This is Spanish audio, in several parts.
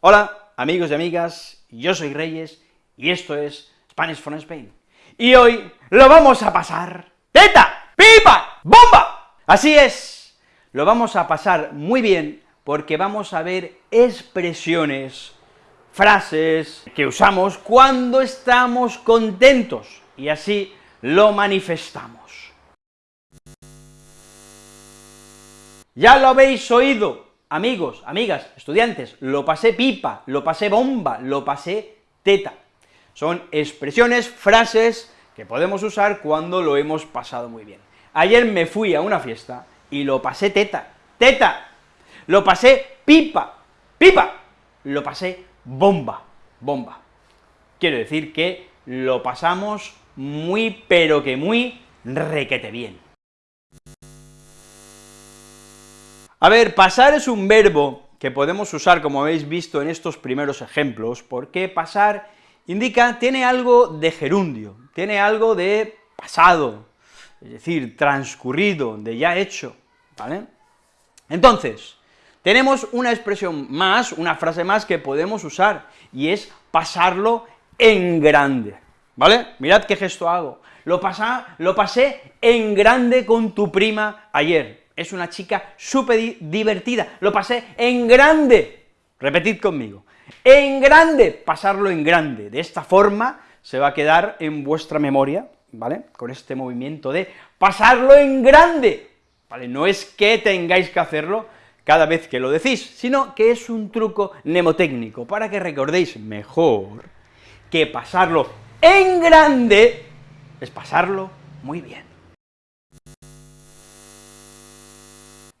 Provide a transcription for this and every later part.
Hola, amigos y amigas, yo soy Reyes, y esto es Spanish from Spain. Y hoy lo vamos a pasar ¡teta! ¡pipa! ¡bomba! Así es, lo vamos a pasar muy bien, porque vamos a ver expresiones, frases que usamos cuando estamos contentos, y así lo manifestamos. Ya lo habéis oído, amigos, amigas, estudiantes, lo pasé pipa, lo pasé bomba, lo pasé teta. Son expresiones, frases que podemos usar cuando lo hemos pasado muy bien. Ayer me fui a una fiesta y lo pasé teta, teta, lo pasé pipa, pipa, lo pasé bomba, bomba. Quiero decir que lo pasamos muy, pero que muy requete bien. A ver, pasar es un verbo que podemos usar, como habéis visto en estos primeros ejemplos, porque pasar indica, tiene algo de gerundio, tiene algo de pasado, es decir, transcurrido, de ya hecho, ¿vale? Entonces, tenemos una expresión más, una frase más que podemos usar, y es pasarlo en grande, ¿vale? Mirad qué gesto hago, lo, lo pasé en grande con tu prima ayer, es una chica súper divertida, lo pasé en grande, repetid conmigo, en grande, pasarlo en grande, de esta forma se va a quedar en vuestra memoria, ¿vale?, con este movimiento de pasarlo en grande, ¿vale?, no es que tengáis que hacerlo cada vez que lo decís, sino que es un truco mnemotécnico, para que recordéis mejor que pasarlo en grande es pasarlo muy bien.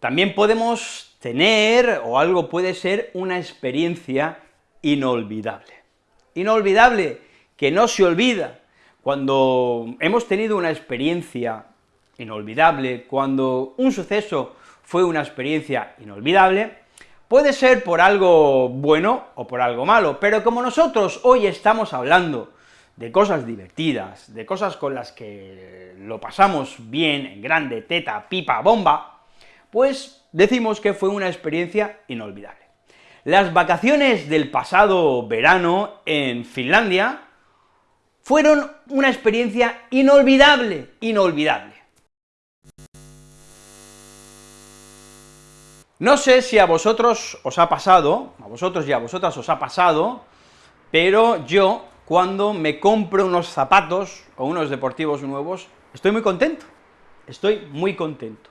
También podemos tener, o algo puede ser, una experiencia inolvidable. Inolvidable, que no se olvida. Cuando hemos tenido una experiencia inolvidable, cuando un suceso fue una experiencia inolvidable, puede ser por algo bueno o por algo malo, pero como nosotros hoy estamos hablando de cosas divertidas, de cosas con las que lo pasamos bien, en grande, teta, pipa, bomba, pues decimos que fue una experiencia inolvidable. Las vacaciones del pasado verano en Finlandia fueron una experiencia inolvidable, inolvidable. No sé si a vosotros os ha pasado, a vosotros y a vosotras os ha pasado, pero yo, cuando me compro unos zapatos o unos deportivos nuevos, estoy muy contento, estoy muy contento.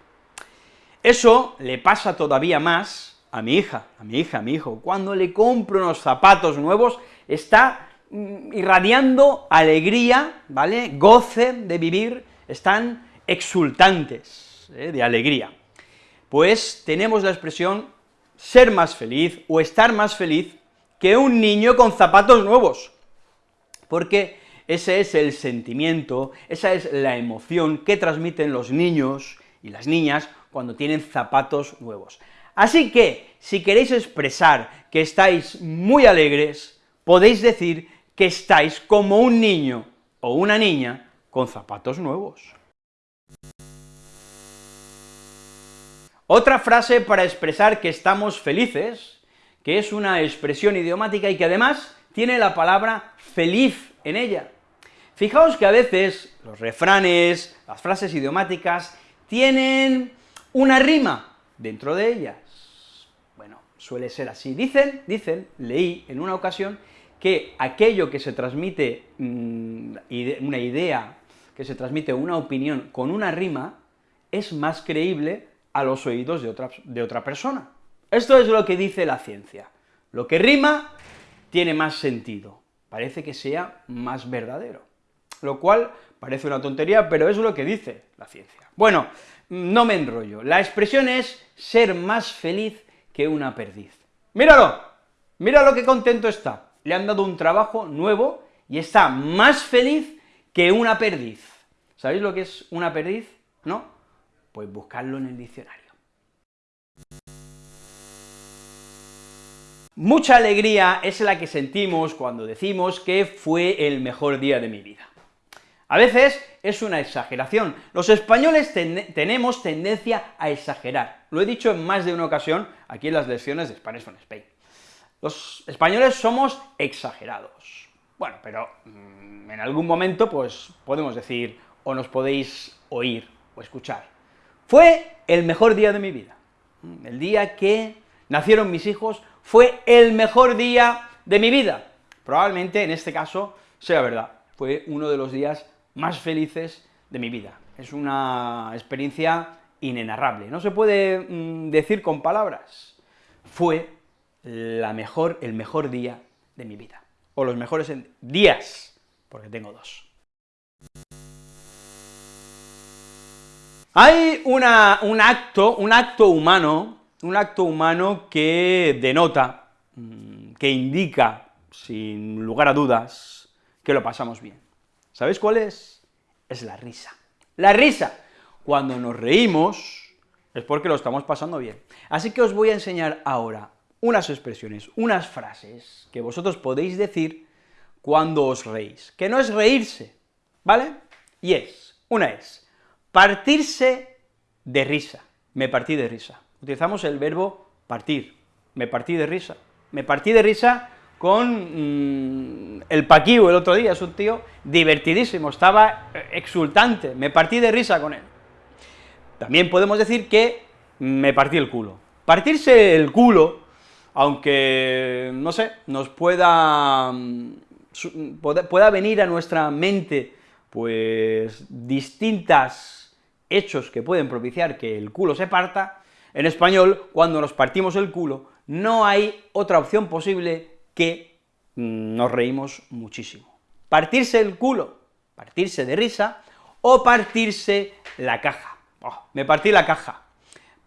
Eso le pasa todavía más a mi hija, a mi hija, a mi hijo, cuando le compro unos zapatos nuevos, está mm, irradiando alegría, ¿vale?, goce de vivir, están exultantes ¿eh? de alegría. Pues tenemos la expresión ser más feliz o estar más feliz que un niño con zapatos nuevos, porque ese es el sentimiento, esa es la emoción que transmiten los niños y las niñas cuando tienen zapatos nuevos. Así que, si queréis expresar que estáis muy alegres, podéis decir que estáis como un niño o una niña con zapatos nuevos. Otra frase para expresar que estamos felices, que es una expresión idiomática y que además tiene la palabra feliz en ella. Fijaos que a veces los refranes, las frases idiomáticas, tienen una rima dentro de ellas. Bueno, suele ser así. Dicen, dicen, leí en una ocasión, que aquello que se transmite, mm, una idea, que se transmite una opinión con una rima, es más creíble a los oídos de otra, de otra persona. Esto es lo que dice la ciencia. Lo que rima tiene más sentido, parece que sea más verdadero. Lo cual parece una tontería, pero es lo que dice la ciencia. Bueno, no me enrollo, la expresión es ser más feliz que una perdiz. ¡Míralo! Mira lo que contento está, le han dado un trabajo nuevo y está más feliz que una perdiz. ¿Sabéis lo que es una perdiz? ¿No? Pues buscarlo en el diccionario. Mucha alegría es la que sentimos cuando decimos que fue el mejor día de mi vida. A veces es una exageración. Los españoles tenemos tendencia a exagerar. Lo he dicho en más de una ocasión aquí en las lecciones de Spanish from Spain. Los españoles somos exagerados. Bueno, pero mm, en algún momento, pues, podemos decir, o nos podéis oír o escuchar. Fue el mejor día de mi vida. El día que nacieron mis hijos fue el mejor día de mi vida. Probablemente, en este caso, sea verdad. Fue uno de los días más felices de mi vida. Es una experiencia inenarrable, no se puede mm, decir con palabras. Fue el mejor día de mi vida, o los mejores días, porque tengo dos. Hay un acto, un acto humano, un acto humano que denota, mm, que indica, sin lugar a dudas, que lo pasamos bien. ¿Sabéis cuál es? Es la risa. La risa. Cuando nos reímos, es porque lo estamos pasando bien. Así que os voy a enseñar ahora unas expresiones, unas frases que vosotros podéis decir cuando os reís, que no es reírse, ¿vale? Y es, una es, partirse de risa, me partí de risa. Utilizamos el verbo partir, me partí de risa. Me partí de risa con mm, el Paquiu el otro día, es un tío divertidísimo, estaba eh, exultante, me partí de risa con él. También podemos decir que me partí el culo. Partirse el culo aunque, no sé, nos pueda, mm, pueda venir a nuestra mente, pues, distintas hechos que pueden propiciar que el culo se parta, en español, cuando nos partimos el culo, no hay otra opción posible que mm, nos reímos muchísimo. Partirse el culo, partirse de risa, o partirse la caja. Oh, me partí la caja.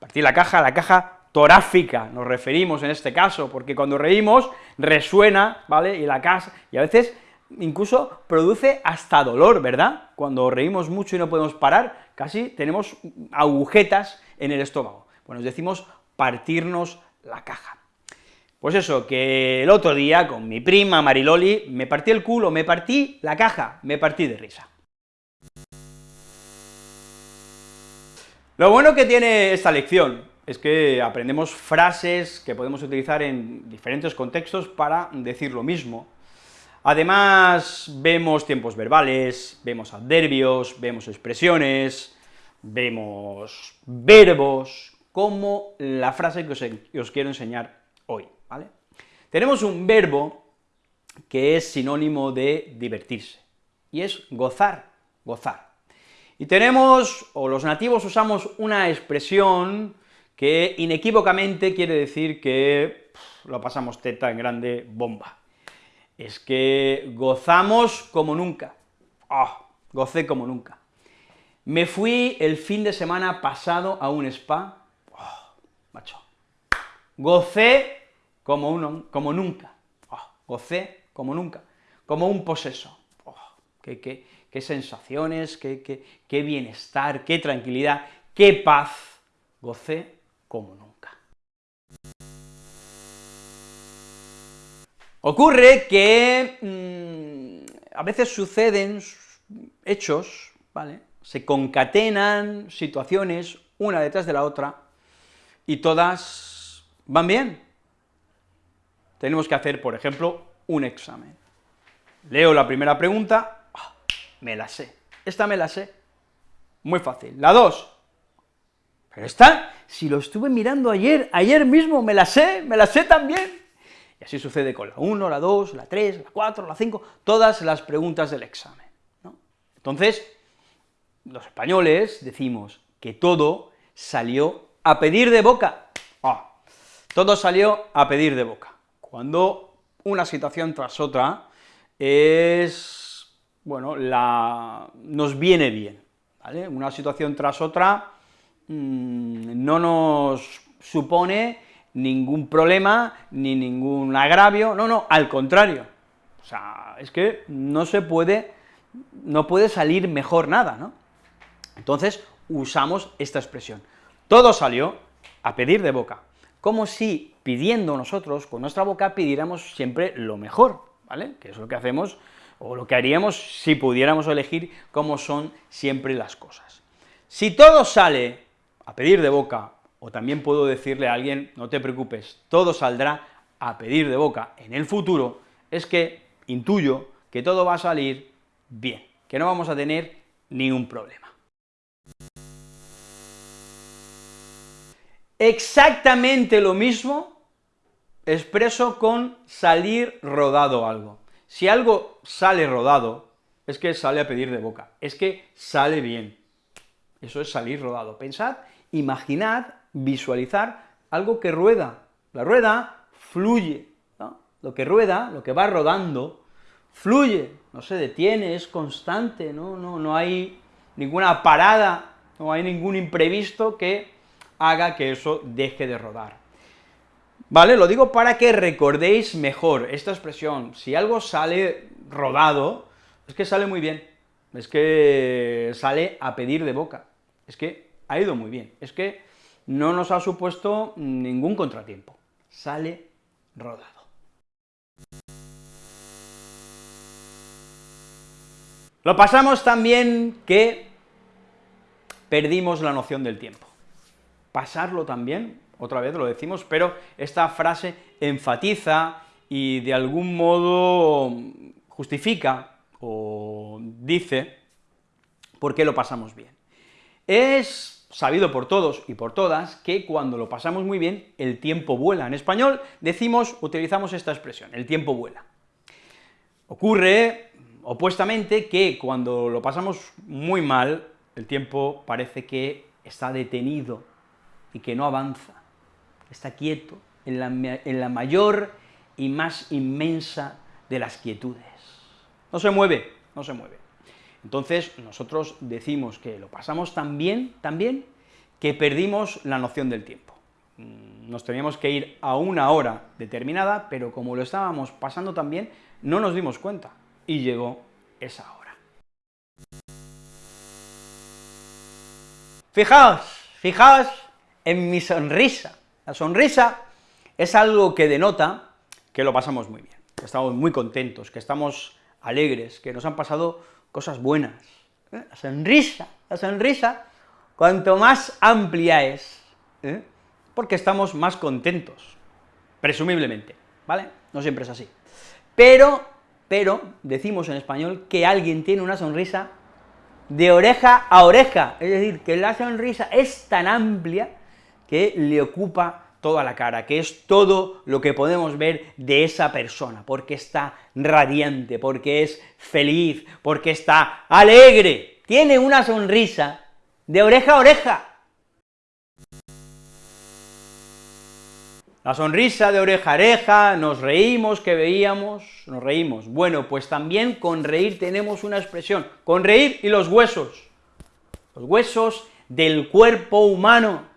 Partí la caja, la caja torácica nos referimos en este caso, porque cuando reímos resuena, ¿vale?, y la casa, y a veces incluso produce hasta dolor, ¿verdad? Cuando reímos mucho y no podemos parar, casi tenemos agujetas en el estómago. Bueno, nos decimos partirnos la caja. Pues eso, que el otro día con mi prima Mariloli me partí el culo, me partí la caja, me partí de risa. Lo bueno que tiene esta lección es que aprendemos frases que podemos utilizar en diferentes contextos para decir lo mismo. Además, vemos tiempos verbales, vemos adverbios, vemos expresiones, vemos verbos, como la frase que os, que os quiero enseñar hoy, Tenemos un verbo que es sinónimo de divertirse, y es gozar, gozar. Y tenemos, o los nativos usamos una expresión que inequívocamente quiere decir que lo pasamos teta en grande bomba. Es que gozamos como nunca. ¡Ah! gocé como nunca. Me fui el fin de semana pasado a un spa, ¡oh, macho, gocé como, uno, como nunca, ¡oh, gocé como nunca, como un poseso, ¡oh, qué, qué, qué, sensaciones, qué, qué, qué bienestar, qué tranquilidad, qué paz, gocé como nunca. Ocurre que mm, a veces suceden hechos, ¿vale?, se concatenan situaciones una detrás de la otra, y todas van bien. Tenemos que hacer, por ejemplo, un examen. Leo la primera pregunta, ah, me la sé, esta me la sé, muy fácil. La dos, pero esta, si lo estuve mirando ayer, ayer mismo, me la sé, me la sé también. Y así sucede con la 1, la 2, la 3, la 4, la 5, todas las preguntas del examen. Entonces, los españoles decimos que todo salió a pedir de boca. Ah, todo salió a pedir de boca. Cuando una situación tras otra es, bueno, la, nos viene bien. Una situación tras otra Mm, no nos supone ningún problema, ni ningún agravio, no, no, al contrario, o sea, es que no se puede, no puede salir mejor nada, ¿no? Entonces, usamos esta expresión. Todo salió a pedir de boca, como si pidiendo nosotros, con nuestra boca, pidiéramos siempre lo mejor, ¿vale? Que es lo que hacemos, o lo que haríamos si pudiéramos elegir cómo son siempre las cosas. Si todo sale a pedir de boca, o también puedo decirle a alguien, no te preocupes, todo saldrá a pedir de boca en el futuro, es que intuyo que todo va a salir bien, que no vamos a tener ningún problema. Exactamente lo mismo expreso con salir rodado algo. Si algo sale rodado, es que sale a pedir de boca, es que sale bien. Eso es salir rodado. Pensad, imaginad, visualizar algo que rueda. La rueda fluye, Lo que rueda, lo que va rodando, fluye, no se detiene, es constante, ¿no? No, no hay ninguna parada, no hay ningún imprevisto que haga que eso deje de rodar. ¿Vale? Lo digo para que recordéis mejor esta expresión, si algo sale rodado, es que sale muy bien, es que sale a pedir de boca, es que ha ido muy bien, es que no nos ha supuesto ningún contratiempo, sale rodado. Lo pasamos también que perdimos la noción del tiempo. Pasarlo también, otra vez lo decimos, pero esta frase enfatiza y de algún modo justifica o dice por qué lo pasamos bien. Es sabido por todos y por todas que cuando lo pasamos muy bien, el tiempo vuela. En español decimos, utilizamos esta expresión, el tiempo vuela. Ocurre, opuestamente, que cuando lo pasamos muy mal, el tiempo parece que está detenido y que no avanza, está quieto, en la, en la mayor y más inmensa de las quietudes. No se mueve, no se mueve. Entonces, nosotros decimos que lo pasamos tan bien, tan bien, que perdimos la noción del tiempo. Mm, nos teníamos que ir a una hora determinada, pero como lo estábamos pasando tan bien, no nos dimos cuenta, y llegó esa hora. Fijaos, fijaos en mi sonrisa. La sonrisa es algo que denota que lo pasamos muy bien, que estamos muy contentos, que estamos alegres, que nos han pasado cosas buenas. ¿eh? La sonrisa, la sonrisa, cuanto más amplia es, ¿eh? porque estamos más contentos, presumiblemente, ¿vale? No siempre es así. Pero, pero, decimos en español que alguien tiene una sonrisa de oreja a oreja, es decir, que la sonrisa es tan amplia que le ocupa toda la cara, que es todo lo que podemos ver de esa persona, porque está radiante, porque es feliz, porque está alegre, tiene una sonrisa de oreja a oreja. La sonrisa de oreja a oreja, nos reímos, que veíamos, nos reímos. Bueno, pues también con reír tenemos una expresión, con reír y los huesos, los huesos del cuerpo humano,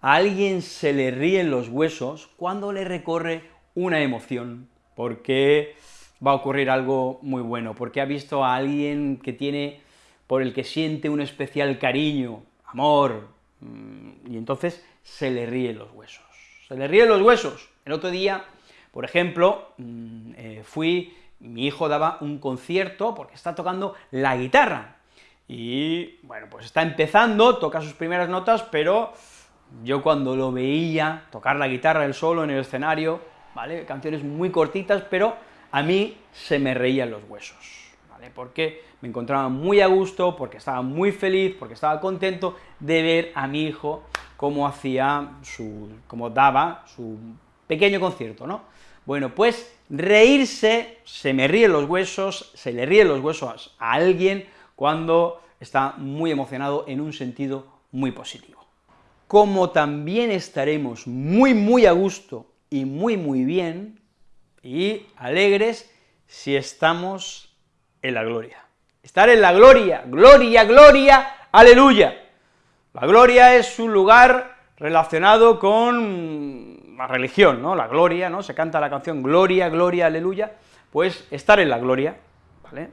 a alguien se le ríen los huesos cuando le recorre una emoción, porque va a ocurrir algo muy bueno, porque ha visto a alguien que tiene, por el que siente un especial cariño, amor, mm, y entonces se le ríen los huesos. Se le ríen los huesos. El otro día, por ejemplo, mm, eh, fui, mi hijo daba un concierto porque está tocando la guitarra, y, bueno, pues está empezando, toca sus primeras notas, pero yo cuando lo veía tocar la guitarra él solo en el escenario, ¿vale? Canciones muy cortitas, pero a mí se me reían los huesos, ¿vale? Porque me encontraba muy a gusto, porque estaba muy feliz, porque estaba contento de ver a mi hijo cómo hacía su, cómo daba su pequeño concierto, ¿no? Bueno, pues reírse, se me ríen los huesos, se le ríen los huesos a alguien cuando está muy emocionado en un sentido muy positivo como también estaremos muy, muy a gusto y muy, muy bien y alegres si estamos en la gloria. Estar en la gloria, gloria, gloria, aleluya. La gloria es un lugar relacionado con la religión, ¿no? La gloria, ¿no? Se canta la canción Gloria, Gloria, Aleluya, pues estar en la gloria, ¿vale?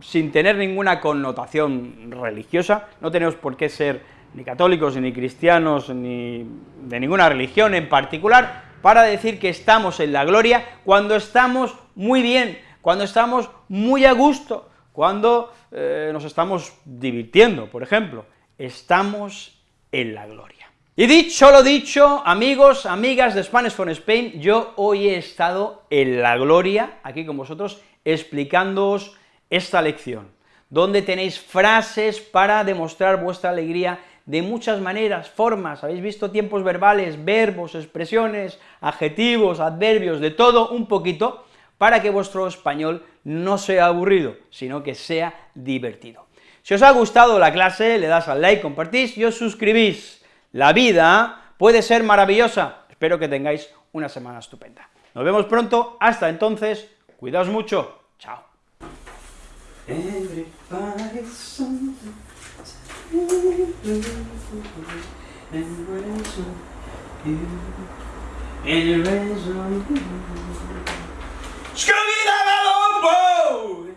Sin tener ninguna connotación religiosa, no tenemos por qué ser ni católicos, ni cristianos, ni de ninguna religión en particular, para decir que estamos en la gloria cuando estamos muy bien, cuando estamos muy a gusto, cuando eh, nos estamos divirtiendo, por ejemplo, estamos en la gloria. Y dicho lo dicho, amigos, amigas de Spanish for Spain, yo hoy he estado en la gloria, aquí con vosotros, explicándoos esta lección, donde tenéis frases para demostrar vuestra alegría de muchas maneras, formas, habéis visto tiempos verbales, verbos, expresiones, adjetivos, adverbios, de todo un poquito, para que vuestro español no sea aburrido, sino que sea divertido. Si os ha gustado la clase, le das al like, compartís y os suscribís. La vida puede ser maravillosa. Espero que tengáis una semana estupenda. Nos vemos pronto, hasta entonces, cuidaos mucho, chao. and rains on you, and it rains on you. Scooby-Doo!